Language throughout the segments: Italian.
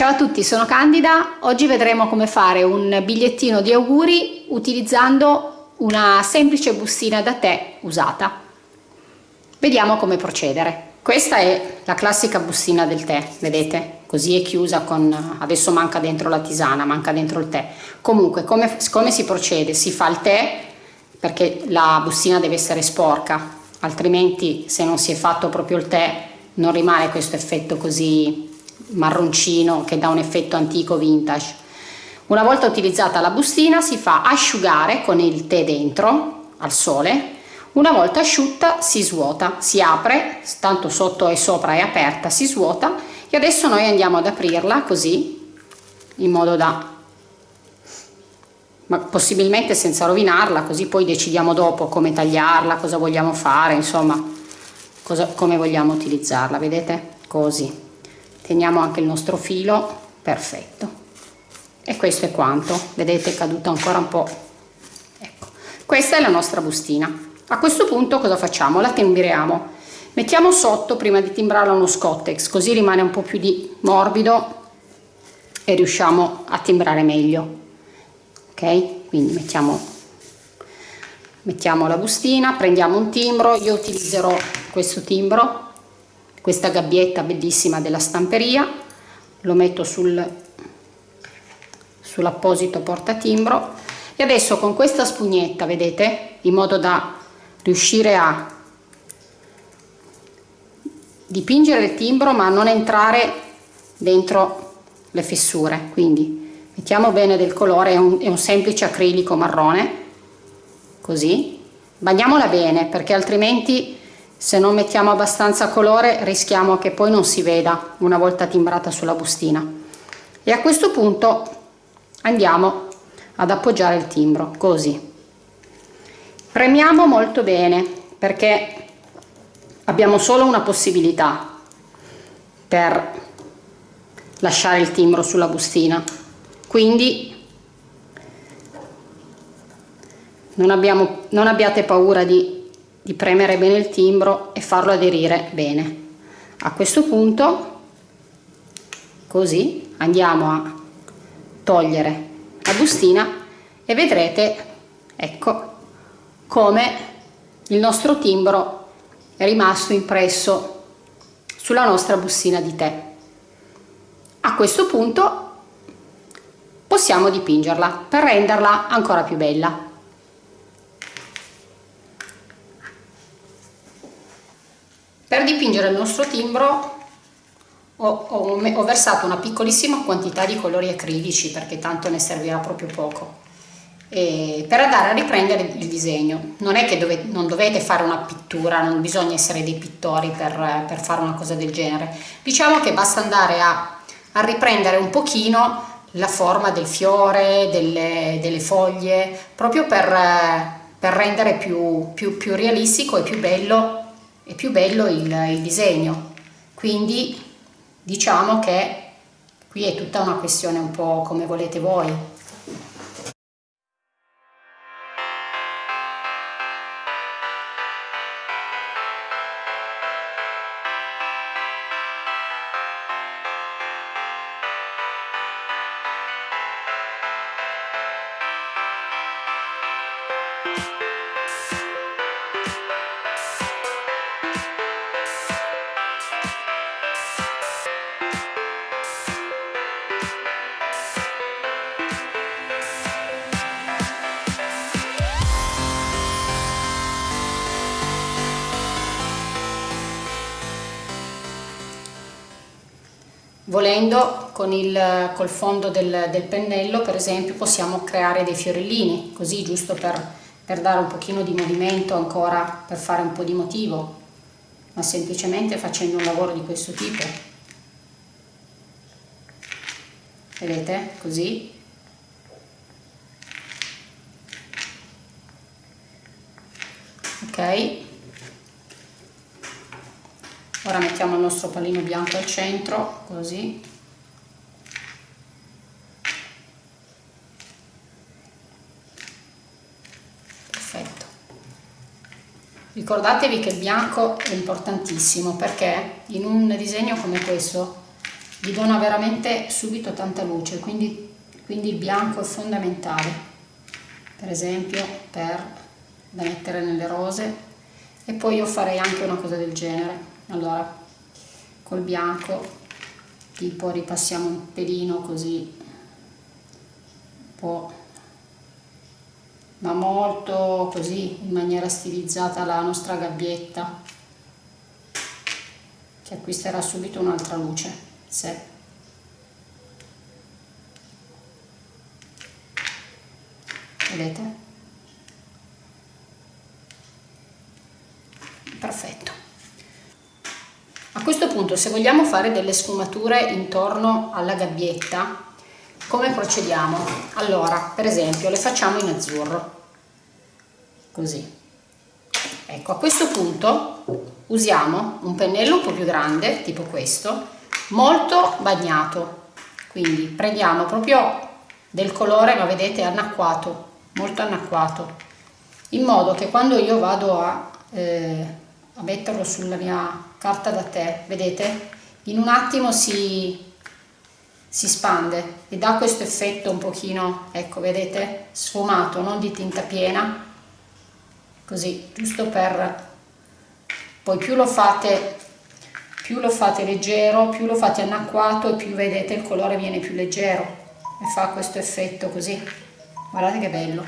Ciao a tutti, sono Candida. Oggi vedremo come fare un bigliettino di auguri utilizzando una semplice bustina da tè usata. Vediamo come procedere. Questa è la classica bustina del tè, vedete? Così è chiusa con... adesso manca dentro la tisana, manca dentro il tè. Comunque, come, come si procede? Si fa il tè perché la bustina deve essere sporca, altrimenti se non si è fatto proprio il tè non rimane questo effetto così marroncino che dà un effetto antico vintage. Una volta utilizzata la bustina si fa asciugare con il tè dentro al sole, una volta asciutta si svuota, si apre, tanto sotto e sopra è aperta, si svuota. E adesso noi andiamo ad aprirla così in modo da ma possibilmente senza rovinarla così poi decidiamo dopo come tagliarla cosa vogliamo fare insomma cosa, come vogliamo utilizzarla vedete? Così teniamo anche il nostro filo perfetto. E questo è quanto. Vedete è caduto ancora un po' ecco questa è la nostra bustina. A questo punto cosa facciamo? La timbriamo. Mettiamo sotto prima di timbrarla uno scottex così rimane un po' più di morbido e riusciamo a timbrare meglio. Ok? Quindi mettiamo mettiamo la bustina prendiamo un timbro. Io utilizzerò questo timbro questa gabbietta bellissima della stamperia. Lo metto sul sull'apposito portatimbro. E adesso con questa spugnetta vedete in modo da riuscire a dipingere il timbro ma non entrare dentro le fessure. Quindi mettiamo bene del colore è un, è un semplice acrilico marrone. Così. Bagniamola bene perché altrimenti se non mettiamo abbastanza colore rischiamo che poi non si veda una volta timbrata sulla bustina. E a questo punto andiamo ad appoggiare il timbro così. Premiamo molto bene perché abbiamo solo una possibilità per lasciare il timbro sulla bustina. Quindi non, abbiamo, non abbiate paura di di premere bene il timbro e farlo aderire bene. A questo punto così andiamo a togliere la bustina e vedrete ecco come il nostro timbro è rimasto impresso sulla nostra bustina di tè. A questo punto possiamo dipingerla per renderla ancora più bella Per dipingere il nostro timbro ho, ho, ho, versato una piccolissima quantità di colori acrilici perché tanto ne servirà proprio poco. Per andare a riprendere il disegno. Non è che dove, non dovete fare una pittura non bisogna essere dei pittori per, per fare una cosa del genere. Diciamo che basta andare a, a riprendere un pochino la forma del fiore delle, delle foglie proprio per, per rendere più, più, più realistico e più bello è più bello il, il disegno. Quindi diciamo che qui è tutta una questione un po' come volete voi volendo con il col fondo del, del, pennello per esempio possiamo creare dei fiorellini così giusto per, per dare un pochino di movimento ancora per fare un po' di motivo ma semplicemente facendo un lavoro di questo tipo. Vedete? Così. Ok ora mettiamo il nostro pallino bianco al centro così. Perfetto. Ricordatevi che il bianco è importantissimo perché in un disegno come questo gli dona veramente subito tanta luce quindi, quindi il bianco è fondamentale. Per esempio per da mettere nelle rose. E poi io farei anche una cosa del genere allora col bianco tipo ripassiamo un pelino così un po' ma molto così in maniera stilizzata la nostra gabbietta che acquisterà subito un'altra luce sì. Vedete? Perfetto. A questo punto se vogliamo fare delle sfumature intorno alla gabbietta, come procediamo? Allora, per esempio, le facciamo in azzurro. Così. Ecco, a questo punto usiamo un pennello un po' più grande, tipo questo, molto bagnato quindi prendiamo proprio del colore ma vedete annacquato molto annacquato in modo che quando io vado a, eh, a metterlo sulla mia carta da tè vedete in un attimo si, si spande e dà questo effetto un pochino ecco vedete sfumato non di tinta piena così giusto per poi più lo fate più lo fate leggero, più lo fate annacquato e più vedete il colore viene più leggero e fa questo effetto così. Guardate che bello.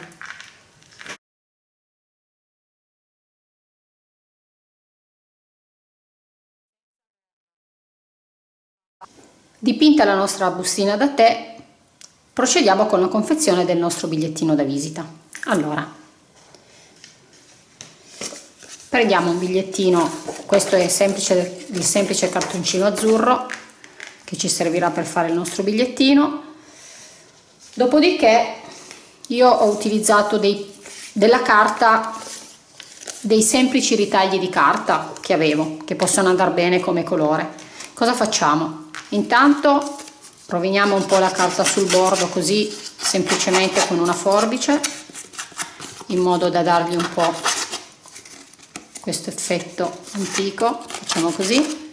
Dipinta la nostra bustina da tè, procediamo con la confezione del nostro bigliettino da visita. Allora, prendiamo un bigliettino questo è semplice, il semplice cartoncino azzurro che ci servirà per fare il nostro bigliettino. Dopodiché io ho utilizzato dei, della carta dei semplici ritagli di carta che avevo che possono andare bene come colore. Cosa facciamo intanto roviniamo un po' la carta sul bordo così semplicemente con una forbice in modo da dargli un po' questo effetto antico facciamo così.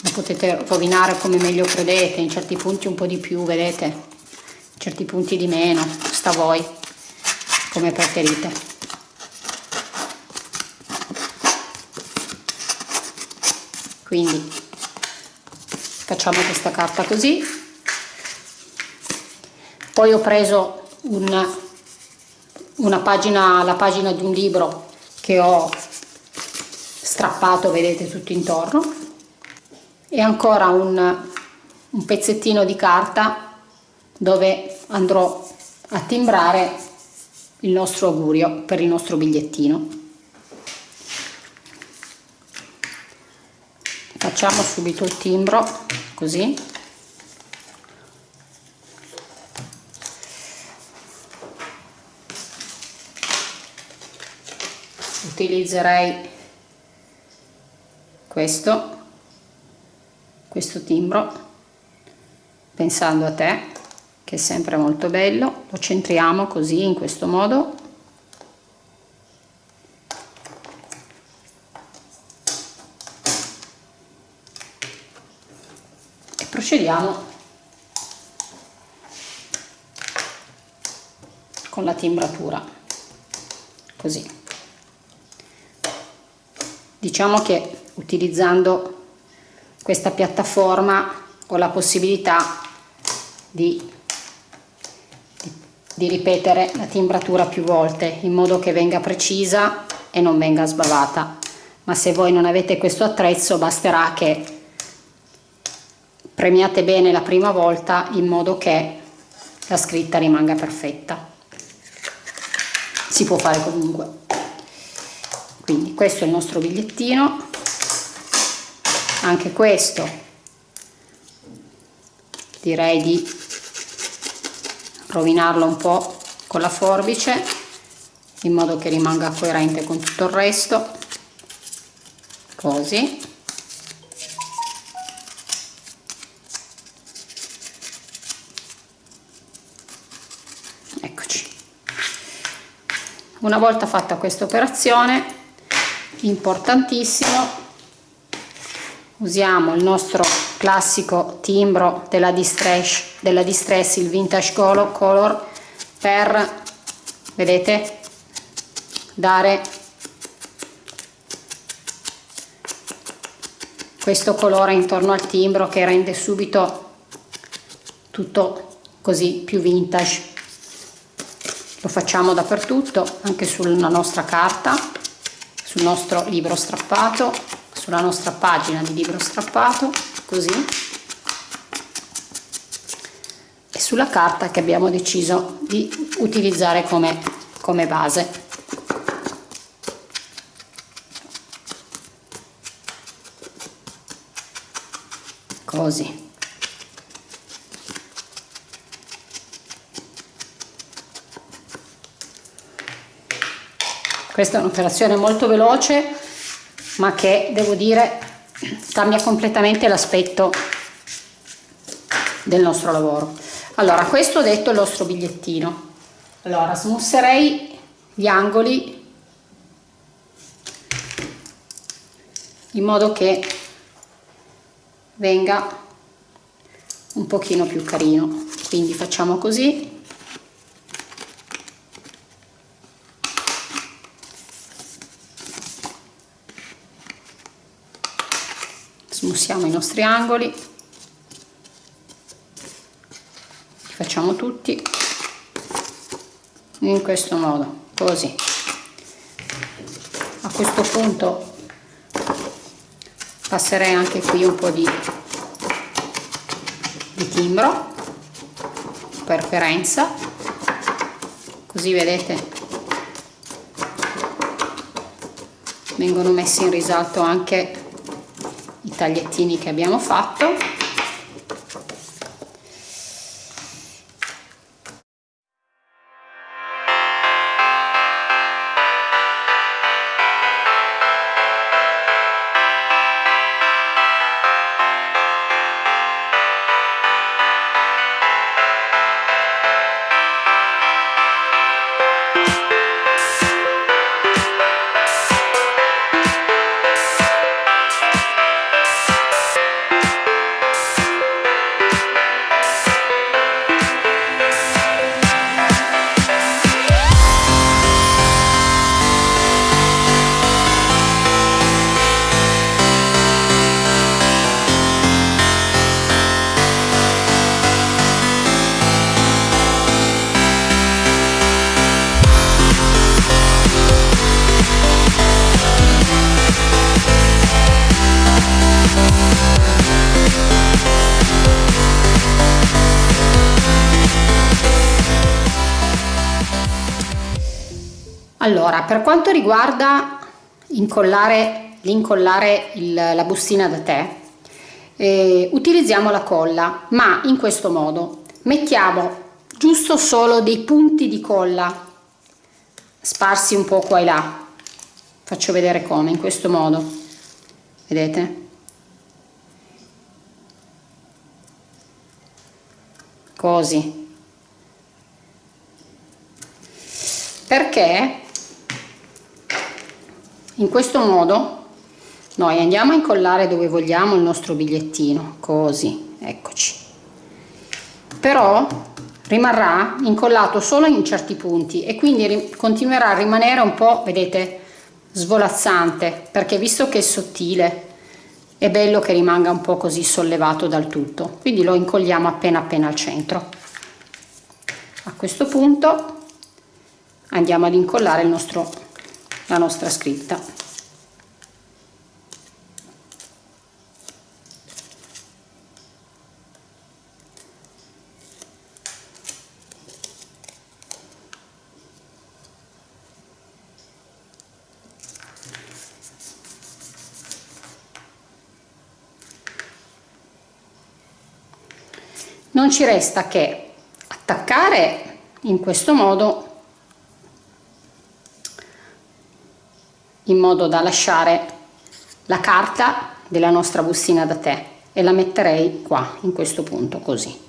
Lo potete rovinare come meglio credete in certi punti un po' di più vedete? In certi punti di meno sta a voi come preferite. Quindi facciamo questa carta così. Poi ho preso un, una pagina la pagina di un libro che ho strappato vedete tutto intorno. E ancora un, un pezzettino di carta dove andrò a timbrare il nostro augurio per il nostro bigliettino facciamo subito il timbro così. Utilizzerei questo questo timbro pensando a te che è sempre molto bello. Lo centriamo così in questo modo e procediamo con la timbratura così. Diciamo che utilizzando questa piattaforma ho la possibilità di, di, di ripetere la timbratura più volte in modo che venga precisa e non venga sbavata. Ma se voi non avete questo attrezzo basterà che premiate bene la prima volta in modo che la scritta rimanga perfetta. Si può fare comunque. Quindi questo è il nostro bigliettino. Anche questo direi di rovinarlo un po' con la forbice in modo che rimanga coerente con tutto il resto. Così eccoci una volta fatta questa operazione importantissimo usiamo il nostro classico timbro della distress, della distress il vintage color per vedete dare questo colore intorno al timbro che rende subito tutto così più vintage lo facciamo dappertutto anche sulla nostra carta sul nostro libro strappato sulla nostra pagina di libro strappato così. E sulla carta che abbiamo deciso di utilizzare come, come base. Così questa è un'operazione molto veloce ma che devo dire cambia completamente l'aspetto del nostro lavoro. Allora questo detto il nostro bigliettino. Allora smusserei gli angoli in modo che venga un pochino più carino. Quindi facciamo così smussiamo i nostri angoli. Li facciamo tutti in questo modo così. A questo punto passerei anche qui un po' di, di timbro per perenza così vedete vengono messi in risalto anche tagliettini che abbiamo fatto allora per quanto riguarda incollare l'incollare la bustina da tè eh, utilizziamo la colla ma in questo modo mettiamo giusto solo dei punti di colla sparsi un po' qua e là. Faccio vedere come in questo modo. Vedete? Così. Perché in questo modo noi andiamo a incollare dove vogliamo il nostro bigliettino così eccoci. Però rimarrà incollato solo in certi punti e quindi continuerà a rimanere un po' vedete svolazzante perché visto che è sottile è bello che rimanga un po' così sollevato dal tutto. Quindi lo incolliamo appena appena al centro. A questo punto andiamo ad incollare il nostro la nostra scritta. Non ci resta che attaccare in questo modo in modo da lasciare la carta della nostra bustina da tè e la metterei qua in questo punto così.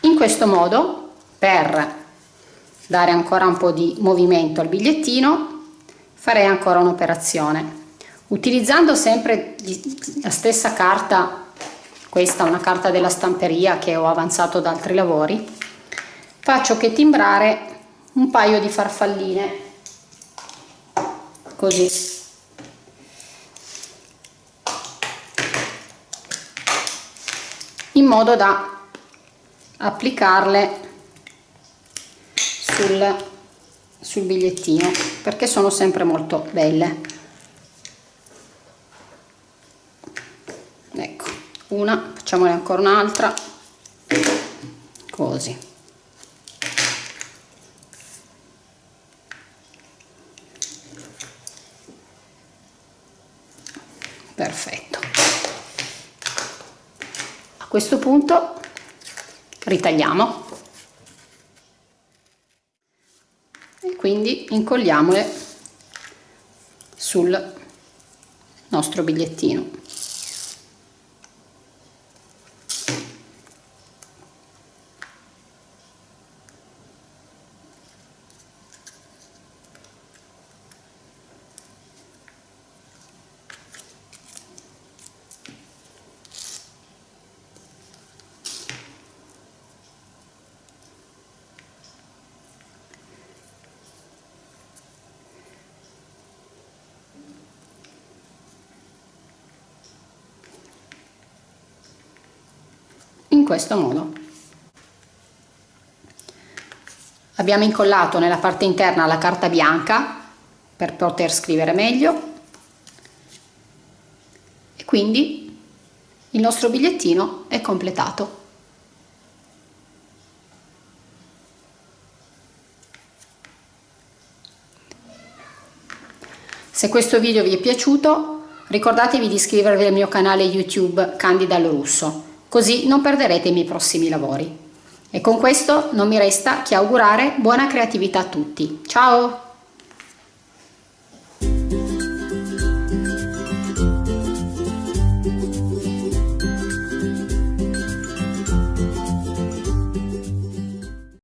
In questo modo per dare ancora un po' di movimento al bigliettino farei ancora un'operazione utilizzando sempre la stessa carta questa è una carta della stamperia che ho avanzato da altri lavori. Faccio che timbrare un paio di farfalline. Così. In modo da applicarle sul, sul bigliettino perché sono sempre molto belle ecco una facciamone ancora un'altra. Così. Perfetto. A questo punto ritagliamo. E quindi incolliamole sul nostro bigliettino in questo modo. Abbiamo incollato nella parte interna la carta bianca per poter scrivere meglio. E quindi il nostro bigliettino è completato. Se questo video vi è piaciuto ricordatevi di iscrivervi al mio canale youtube Candida Russo così non perderete i miei prossimi lavori. E con questo non mi resta che augurare buona creatività a tutti. Ciao!